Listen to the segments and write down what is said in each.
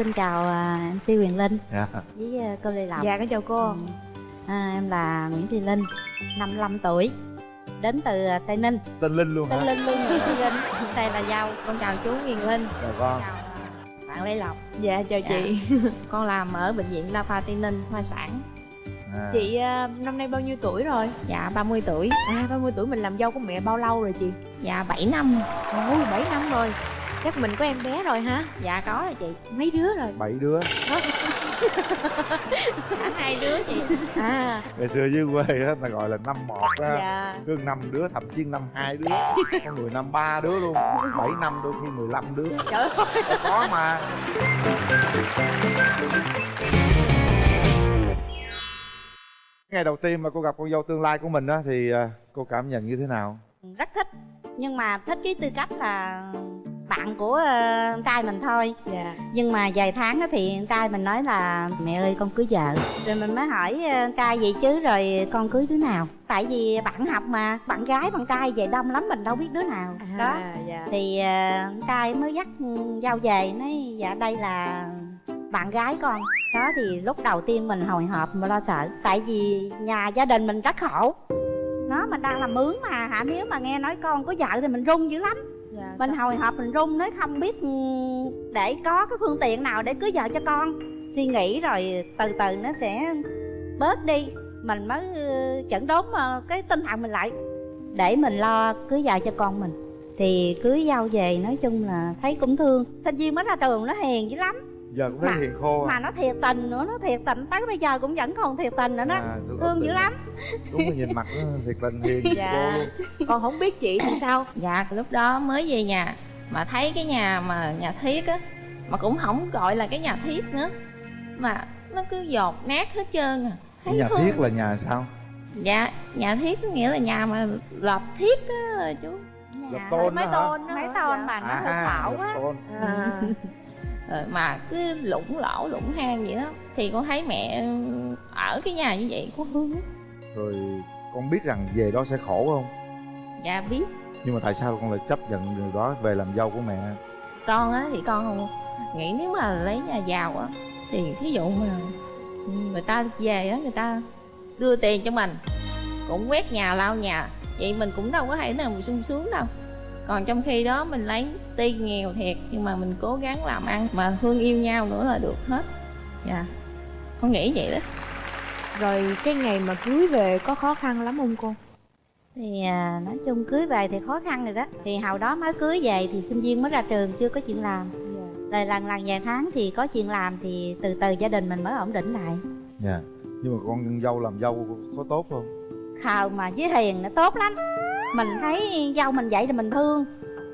xin chào à, MC Huyền Linh dạ. với à, cô Lê Lộc. Dạ con chào cô. Ừ. à, em là Nguyễn Thị Linh 55 tuổi đến từ à, Tây Ninh. Tên linh luôn Tây hả? Linh luôn Linh. Đây là dâu con chào chú Huyền Linh. Chào con chào à, bạn Lê Lộc. Dạ chào Dạ. chị con làm ở bệnh viện đa khoa tây ninh hoa sản. À. chị à, năm nay bao nhiêu tuổi rồi? Dạ 30 tuổi. À 30 tuổi mình làm dâu của mẹ bao lâu rồi chị? Dạ 7 năm. Ôi 7 năm rồi chắc mình có em bé rồi hả? Dạ có rồi chị. Mấy đứa rồi? Bảy đứa. Cả hai đứa chị. À. Ngày xưa dưới quê á ta gọi là năm một á. Dạ. Cứ năm đứa thậm chí năm hai đứa. Có người năm ba đứa luôn. Bảy năm đôi khi mười lăm đứa. Trời ơi. Có mà. Ngày đầu tiên mà cô gặp con dâu tương lai của mình á thì à, cô cảm nhận như thế nào? Rất thích. Nhưng mà thích cái tư cách là bạn của ờ, con trai mình thôi. Dạ. Nhưng mà vài tháng á thì con trai mình nói là mẹ ơi con cưới vợ. Rồi mình mới hỏi ờ, con trai vậy chứ rồi con cưới đứa nào? Tại vì bạn học mà bạn gái bạn trai về đông lắm mình đâu biết đứa nào. Đó. à, dạ. Thì ờ, con trai mới dắt ừ, dâu về nói dạ đây là bạn gái con. Đó thì lúc đầu tiên mình hồi hộp mà lo sợ. Tại vì nhà gia đình mình rất khổ. Nó mình đang làm mướn mà hả? Nếu mà nghe nói con có vợ thì mình run dữ lắm dạ mình hồi hộp mình run nói không biết để có cái phương tiện nào để cưới vợ cho con. Suy nghĩ rồi từ từ nó sẽ bớt đi. Mình mới ừ, chẩn đốn ờ, cái tinh thần mình lại. Để mình lo cưới vợ cho con mình. Thì cưới dâu về nói chung là thấy cũng thương. Sinh viên mới ra trường nó hiền dữ lắm giờ cũng thấy Mà- hiền khô mà à, nó thiệt tình nữa nó thiệt tình. Tới bây giờ cũng vẫn còn thiệt tình nữa đó. À thương dữ lắm. Đúng là nhìn mặt nó thiệt tình hiền Dạ. cô luôn con không biết chị thì sao? Dạ lúc đó mới về nhà mà thấy cái nhà mà nhà thiết á mà cũng không gọi là cái nhà thiết nữa. Mà nó cứ dột nát hết trơn à. Thấy nhà thương. thiết là nhà sao? Dạ nhà thiết có nghĩa là nhà mà lợp thiết á chú. Lợp tôn mấy tôn mấy tôn Dạ. mà nó hơi khảo lợp á à, Rồi mà cứ lũng lỗ lũng hang vậy đó. Thì con thấy mẹ ở cái nhà như vậy có hương lắm. rồi con biết rằng về đó sẽ khổ không? Dạ biết. Nhưng mà tại sao con lại chấp nhận điều đó về làm dâu của mẹ? Con á thì con không nghĩ nếu mà lấy nhà giàu á thì thí dụ mà người ta về á người ta đưa tiền cho mình cũng quét nhà lau nhà vậy mình cũng đâu có thể nào mà sung sướng đâu còn trong khi đó mình lấy tuy nghèo thiệt nhưng mà mình cố gắng làm ăn mà thương yêu nhau nữa là được hết. Dạ. Con nghĩ vậy đó. Rồi cái ngày mà cưới về có khó khăn lắm không cô? Thì à, nói chung cưới về thì khó khăn rồi đó. Thì hồi đó mới cưới về thì sinh viên mới ra trường chưa có chuyện làm. Rồi lần lần vài tháng thì có chuyện làm thì từ từ gia đình mình mới ổn định lại. Dạ. Nhưng mà con dâu làm dâu có tốt không? Khờ mà với hiền nó tốt lắm mình thấy dâu mình vậy thì mình thương.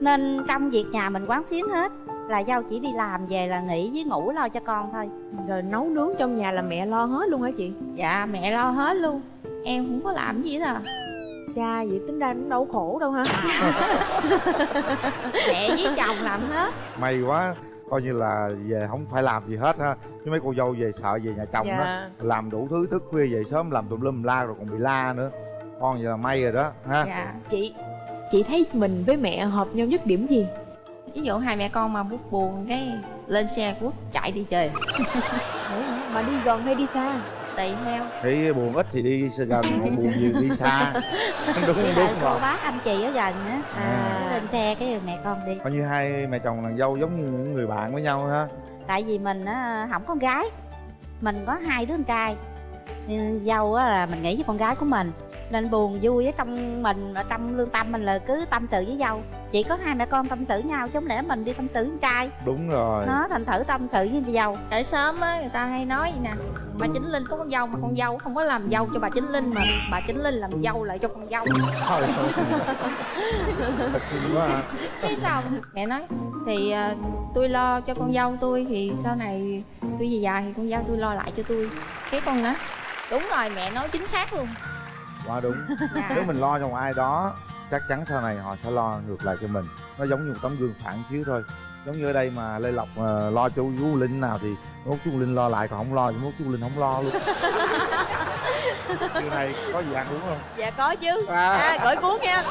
Nên trong việc nhà mình quán xuyến hết là dâu chỉ đi làm về là nghỉ với ngủ lo cho con thôi. Rồi nấu nướng trong nhà là mẹ lo hết luôn hả chị? Dạ mẹ lo hết luôn. Em không có làm gì hết à. Cha vậy tính ra cũng đâu khổ đâu ha mẹ với chồng làm hết. May quá coi như là về không phải làm gì hết ha. Chứ mấy cô dâu về sợ về nhà chồng đó dạ. làm đủ thứ thức khuya về sớm làm tùm lum la rồi còn bị la nữa con là may rồi đó ha. Dạ chị chị thấy mình với mẹ hợp nhau nhất điểm gì? Ví dụ hai mẹ con mà bút buồn cái lên xe quốc chạy đi chơi mà đi gần hay đi xa? Tùy theo. Thấy buồn ít thì đi gần còn buồn nhiều đi xa. Đúng đúng lại cô bác anh chị ở gần á À. lên xe cái mẹ con đi. Coi như hai mẹ chồng nàng dâu giống như những người bạn với nhau ha. Tại vì mình á không con gái. Mình có hai đứa con trai dâu á là mình nghĩ với con gái của mình. Nên buồn vui ở trong mình ở trong lương tâm mình là cứ tâm sự với dâu. Chỉ có hai mẹ con tâm sự nhau chứ không lẽ mình đi tâm sự với con trai? Đúng rồi. Nó thành thử tâm sự với dâu. Ở sớm á người ta hay nói vậy nè bà chính linh có con dâu mà con dâu không có làm dâu cho bà chính linh mà bà chính linh làm dâu lại cho con dâu. Kinh quá cái xong mẹ nói thì ờ, tôi lo cho con dâu tôi thì sau này tôi về già thì con dâu tôi lo lại cho tôi. Cái con nói đúng rồi mẹ nói chính xác luôn. Quá đúng. Dạ. nếu mình lo cho một ai đó chắc chắn sau này họ sẽ lo ngược lại cho mình. Nó giống như một tấm gương phản chiếu thôi. Giống như ở đây mà lê lộc ờ, lo cho chú linh nào thì mốt chú linh lo lại còn không lo thì mốt chú linh không lo luôn. Trưa nay có gì ăn uống không? dạ có chứ. À, à gửi cuốn nha.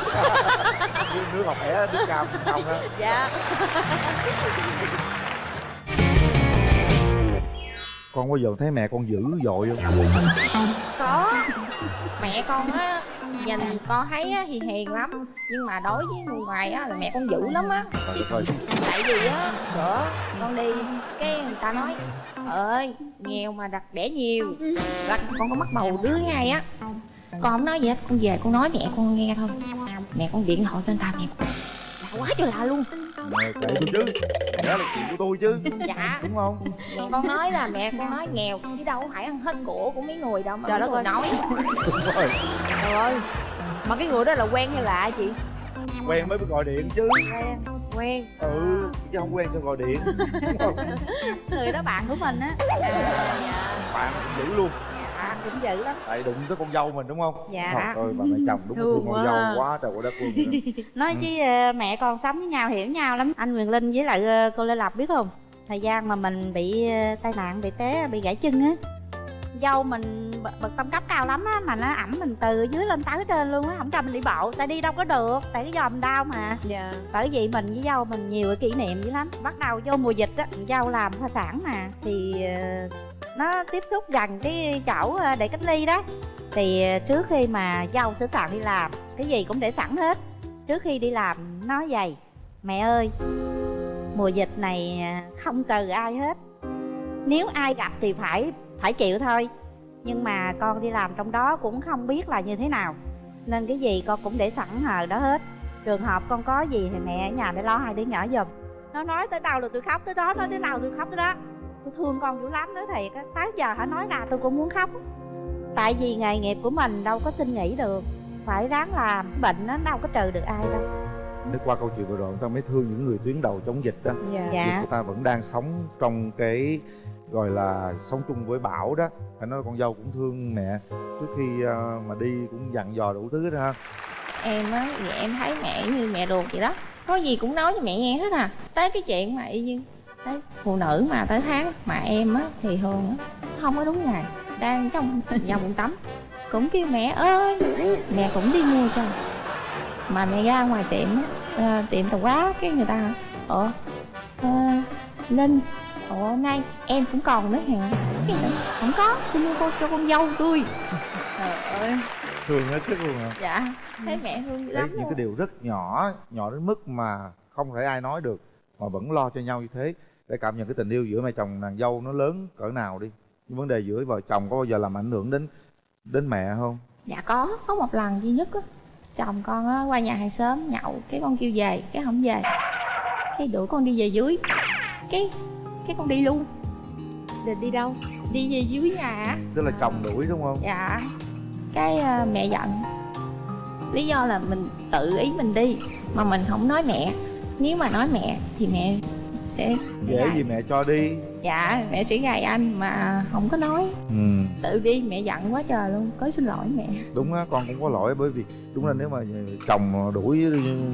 Nước, ngọt khỏe, nước cam không ha? dạ con bao giờ thấy mẹ con dữ dội không có. Mẹ con á, nhìn con thấy á thì hiền lắm. Nhưng mà đối với người ngoài á, là mẹ con dữ lắm á. Tại vì á, bữa con đi, cái người ta nói ơi, nghèo mà đặt đẻ nhiều. Là con có mắc bầu đứa ngay á. Con không nói gì hết, con về con nói mẹ con nghe thôi. Mẹ con điện thoại cho anh ta, mẹ con. Là quá trời lạ luôn mẹ kể tôi chứ. Đó là chuyện của tôi chứ. Dạ. Đúng không? Mẹ con nói là mẹ con nói nghèo chứ đâu phải ăn hết của của mấy người đâu mà Trời đất ơi. nói. đúng rồi. Trời ơi. Mà cái người đó là quen hay lạ chị? Quen mới gọi điện chứ. Quen quen. Ừ chứ không quen cho gọi điện. Người đó bạn của mình á. À, dạ bạn cũng dữ luôn cũng dữ lắm. Tại đụng tới con dâu mình đúng không? Dạ. Trời ơi bà mẹ chồng đúng là Thương thương con quá. dâu quá. trời quá đất luôn nói Ừ. chứ ờ, mẹ con sống với nhau hiểu nhau lắm. Anh Quyền Linh với lại ờ, cô Lê Lộc biết không? Thời gian mà mình bị ờ, tai nạn bị té bị gãy chân á. Dâu mình bật, tâm cấp cao lắm á mà nó ẩm mình từ dưới lên tới trên luôn á không cho mình đi bộ. Tại đi đâu có được tại cái giò mình đau mà. Dạ. Bởi vì mình với dâu mình nhiều cái kỷ niệm dữ lắm. Bắt đầu vô mùa dịch á dâu làm khoa sản mà. Thì nó tiếp xúc gần cái chỗ ờ, để cách ly đó. Thì ờ, trước khi mà dâu sửa soạn đi làm, cái gì cũng để sẵn hết. Trước khi đi làm nói vậy mẹ ơi, mùa dịch này ờ, không trừ ai hết. Nếu ai gặp thì phải phải chịu thôi. Nhưng mà con đi làm trong đó cũng không biết là như thế nào, nên cái gì con cũng để sẵn hờ đó hết. Trường hợp con có gì thì mẹ ở nhà để lo hai đứa nhỏ giùm. Nó nói tới đâu là tôi khóc tới đó, nói tới đâu tôi khóc tới đó tôi thương con dữ lắm nói thiệt á. Tới giờ hả nói ra tôi cũng muốn khóc tại vì nghề nghiệp của mình đâu có xin nghỉ được. Phải ráng làm bệnh nó đâu có trừ được ai đâu. Để qua câu chuyện vừa rồi người ta mới thương những người tuyến đầu chống dịch đó. Dạ. Dạ. Người ta vẫn đang sống trong cái gọi là sống chung với bão đó. Phải nói là con dâu cũng thương mẹ. Trước khi ờ, mà đi cũng dặn dò đủ thứ đó ha. Em á thì em thấy mẹ như mẹ ruột vậy đó. Có gì cũng nói cho mẹ nghe hết à. Tới cái chuyện mà y như thấy phụ nữ mà tới tháng mà em á thì thường á không có đúng ngày đang trong nhà bụng tắm. Cũng kêu mẹ ơi mẹ cũng đi mua cho. Mà mẹ ra ngoài tiệm á ờ, tiệm tạp hóa cái người ta ờ, linh ủa nay em cũng còn nữa hả? Không có tôi mua cô cho con dâu tôi. Trời ơi. Thương hết sức luôn hả? Dạ thấy mẹ thương đấy lắm những luôn. cái điều rất nhỏ nhỏ đến mức mà không thể ai nói được mà vẫn lo cho nhau như thế để cảm nhận cái tình yêu giữa mẹ chồng nàng dâu nó lớn cỡ nào đi. Những vấn đề giữa vợ chồng có bao giờ làm ảnh hưởng đến đến mẹ không? Dạ có có một lần duy nhất á. Chồng con á qua nhà hàng xóm nhậu cái con kêu về cái không về. Cái đuổi con đi về dưới. Cái cái con đi luôn. Định đi đâu? Đi về dưới nhà. Á. tức là chồng đuổi đúng không? Dạ. Cái ờ, mẹ giận. Lý do là mình tự ý mình đi mà mình không nói mẹ. Nếu mà nói mẹ thì mẹ sẽ dễ gì mẹ cho đi. Dạ mẹ sẽ gài anh mà không có nói. Ừ. Tự đi mẹ giận quá trời luôn có xin lỗi mẹ. Đúng á con cũng có lỗi bởi vì đúng là nếu mà chồng đuổi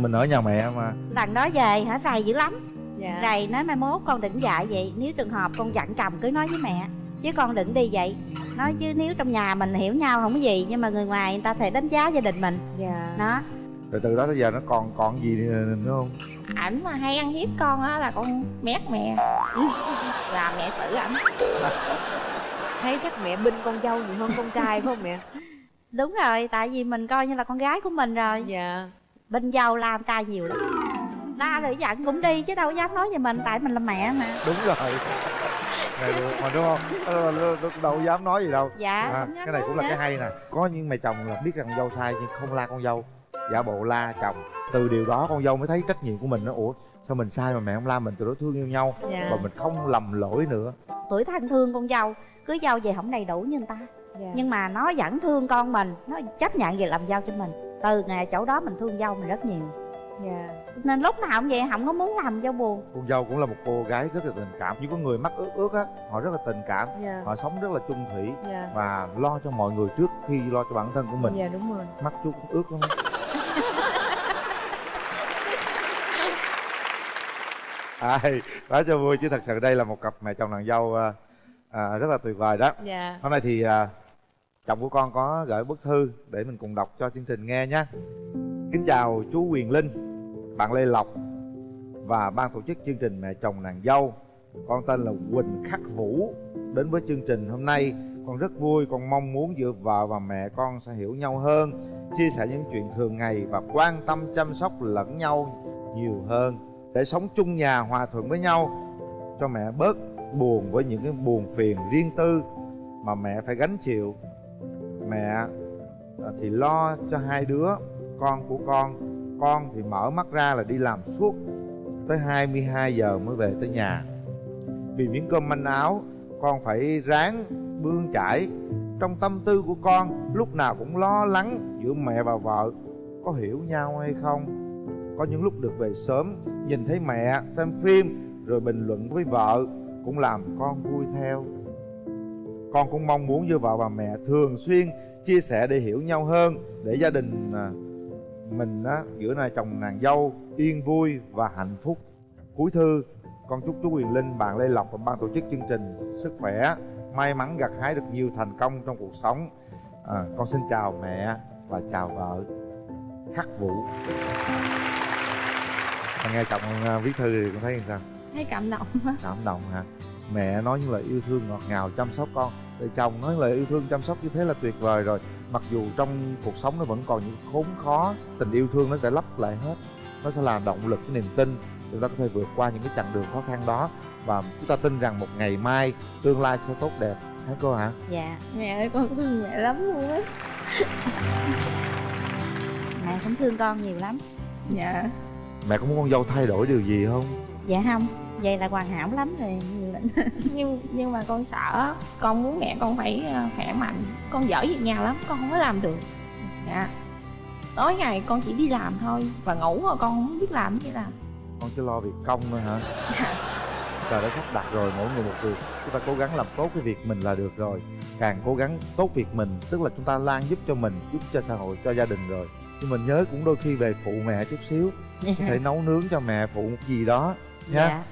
mình ở nhà mẹ mà. Lần đó về hả? Rầy dữ lắm. Dạ. Rầy nói mai mốt con định dạy vậy. Nếu trường hợp con dặn chồng cứ nói với mẹ. Chứ con đừng đi vậy. Nói chứ nếu trong nhà mình hiểu nhau không có gì nhưng mà người ngoài người ta thể đánh giá gia đình mình. Dạ. Đó. Rồi từ đó tới giờ nó còn còn gì nữa không ảnh mà hay ăn hiếp con á là con mét mẹ là mẹ xử ảnh. Thấy chắc mẹ binh con dâu nhiều hơn con trai phải không mẹ? Đúng rồi tại vì mình coi như là con gái của mình rồi. Dạ. Bên dâu la trai nhiều lắm. La rồi giận cũng đi chứ đâu dám nói về mình tại mình là mẹ mà. Đúng rồi. Này được mà đúng không? Đâu, dám nói gì đâu. Dạ à, cái này cũng là cái hay nè. Có những mẹ chồng là biết rằng con dâu sai nhưng không la con dâu giả bộ la chồng. Từ điều đó con dâu mới thấy trách nhiệm của mình nó ủa sao mình sai mà mẹ không la mình từ đó thương yêu nhau. Dạ. Và mình không lầm lỗi nữa. Tuổi thân thương con dâu cưới dâu về không đầy đủ như người ta. Dạ. Nhưng mà nó vẫn thương con mình nó chấp nhận về làm dâu cho mình. Từ ngày chỗ đó mình thương dâu mình rất nhiều. Dạ. Nên lúc nào cũng vậy không có muốn làm dâu buồn. Con dâu cũng là một cô gái rất là tình cảm. Những có người mắc ước ước á họ rất là tình cảm. Dạ. Họ sống rất là chung thủy. Dạ. Và lo cho mọi người trước khi lo cho bản thân của mình. Dạ đúng rồi. Mắt chú cũng ướt ai nói cho vui chứ thật sự đây là một cặp mẹ chồng nàng dâu à, à, rất là tuyệt vời đó. Dạ. Hôm nay thì à, chồng của con có gửi bức thư để mình cùng đọc cho chương trình nghe nhé. Kính chào chú quyền linh bạn lê lộc và ban tổ chức chương trình mẹ chồng nàng dâu. Con tên là quỳnh khắc vũ. Đến với chương trình hôm nay con rất vui con mong muốn giữa vợ và mẹ con sẽ hiểu nhau hơn chia sẻ những chuyện thường ngày và quan tâm chăm sóc lẫn nhau nhiều hơn để sống chung nhà hòa thuận với nhau, cho mẹ bớt buồn với những cái buồn phiền riêng tư mà mẹ phải gánh chịu. Mẹ à, thì lo cho hai đứa, con của con. Con thì mở mắt ra là đi làm suốt tới 22 giờ mới về tới nhà. Vì miếng cơm manh áo, con phải ráng bươn chải. Trong tâm tư của con, lúc nào cũng lo lắng giữa mẹ và vợ, có hiểu nhau hay không? Có những lúc được về sớm nhìn thấy mẹ xem phim rồi bình luận với vợ cũng làm con vui theo con cũng mong muốn như vợ và mẹ thường xuyên chia sẻ để hiểu nhau hơn để gia đình à, mình á giữa này chồng nàng dâu yên vui và hạnh phúc cuối thư con chúc chú Quyền Linh, bạn Lê Lộc và ban tổ chức chương trình sức khỏe, may mắn gặt hái được nhiều thành công trong cuộc sống. À, con xin chào mẹ và chào vợ Khắc Vũ. À, nghe chồng à, viết thư thì con thấy như sao? thấy cảm động quá. Cảm động hả? Mẹ nói những lời yêu thương ngọt ngào chăm sóc con, để chồng nói lời yêu thương chăm sóc như thế là tuyệt vời rồi. Mặc dù trong cuộc sống nó vẫn còn những khốn khó, tình yêu thương nó sẽ lấp lại hết. Nó sẽ là động lực, cái niềm tin. Chúng ta có thể vượt qua những cái chặng đường khó khăn đó. Và chúng ta tin rằng một ngày mai tương lai sẽ tốt đẹp. Hả cô hả? Dạ. Mẹ ơi con thương mẹ lắm luôn á. Mẹ cũng thương con nhiều lắm. Dạ mẹ có muốn con dâu thay đổi điều gì không? Dạ không vậy là hoàn hảo lắm rồi nhưng nhưng mà con sợ con muốn mẹ con phải ờ, khỏe mạnh. Con giỏi việc nhà lắm con không có làm được. Dạ. Tối ngày con chỉ đi làm thôi và ngủ rồi con không biết làm gì làm. Con chỉ lo việc công thôi hả? Trời đã sắp đặt rồi mỗi người một việc. Chúng ta cố gắng làm tốt cái việc mình là được rồi. Càng cố gắng tốt việc mình tức là chúng ta lan giúp cho mình giúp cho xã hội cho gia đình rồi nhưng mình nhớ cũng đôi khi về phụ mẹ chút xíu có thể nấu nướng cho mẹ phụ một gì đó nha dạ